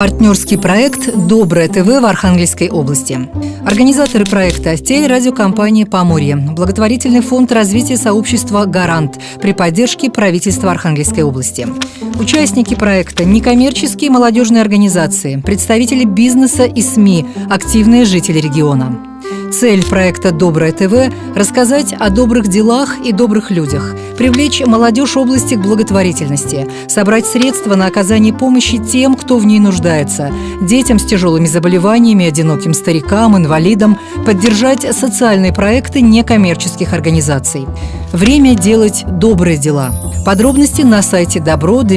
Партнерский проект «Доброе ТВ» в Архангельской области. Организаторы проекта – телерадиокомпания «Поморье», благотворительный фонд развития сообщества «Гарант» при поддержке правительства Архангельской области. Участники проекта – некоммерческие молодежные организации, представители бизнеса и СМИ, активные жители региона. Цель проекта «Доброе ТВ» – рассказать о добрых делах и добрых людях, привлечь молодежь области к благотворительности, собрать средства на оказание помощи тем, кто в ней нуждается, детям с тяжелыми заболеваниями, одиноким старикам, инвалидам, поддержать социальные проекты некоммерческих организаций. Время делать добрые дела. Подробности на сайте добро-да.ру.